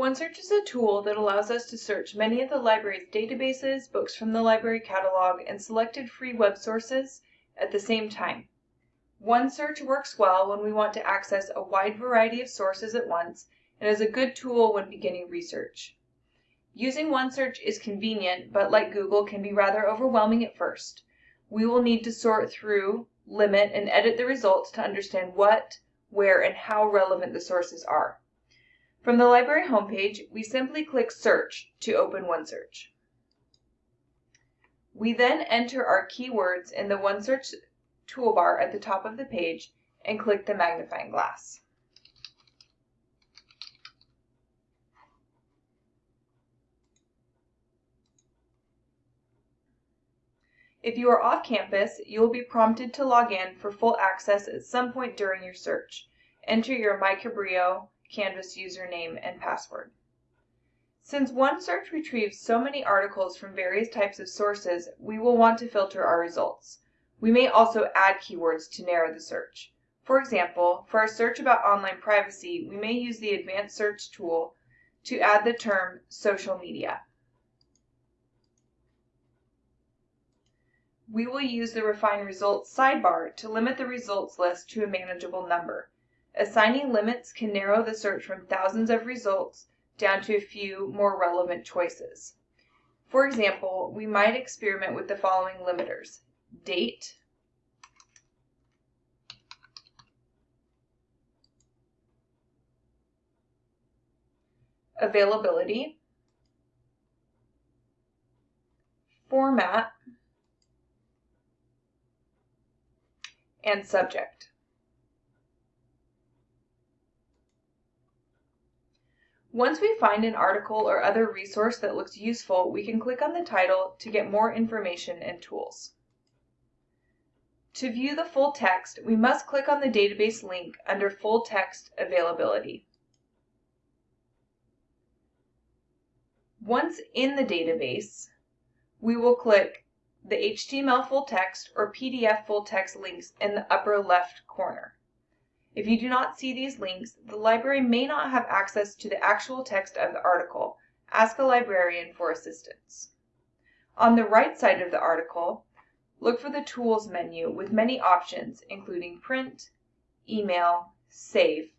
OneSearch is a tool that allows us to search many of the library's databases, books from the library catalog, and selected free web sources at the same time. OneSearch works well when we want to access a wide variety of sources at once and is a good tool when beginning research. Using OneSearch is convenient, but like Google, can be rather overwhelming at first. We will need to sort through, limit, and edit the results to understand what, where, and how relevant the sources are. From the library homepage, we simply click Search to open OneSearch. We then enter our keywords in the OneSearch toolbar at the top of the page and click the magnifying glass. If you are off campus, you will be prompted to log in for full access at some point during your search. Enter your MyCabrillo Canvas username and password. Since OneSearch retrieves so many articles from various types of sources, we will want to filter our results. We may also add keywords to narrow the search. For example, for our search about online privacy, we may use the Advanced Search tool to add the term social media. We will use the Refine Results sidebar to limit the results list to a manageable number. Assigning limits can narrow the search from thousands of results down to a few more relevant choices. For example, we might experiment with the following limiters. Date, availability, format, and subject. Once we find an article or other resource that looks useful, we can click on the title to get more information and tools. To view the full text, we must click on the database link under Full Text Availability. Once in the database, we will click the HTML full text or PDF full text links in the upper left corner. If you do not see these links, the library may not have access to the actual text of the article. Ask a librarian for assistance. On the right side of the article, look for the Tools menu with many options, including Print, Email, Save,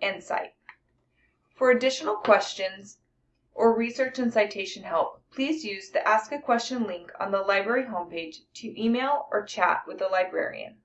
and Cite. For additional questions or research and citation help, please use the Ask a Question link on the library homepage to email or chat with a librarian.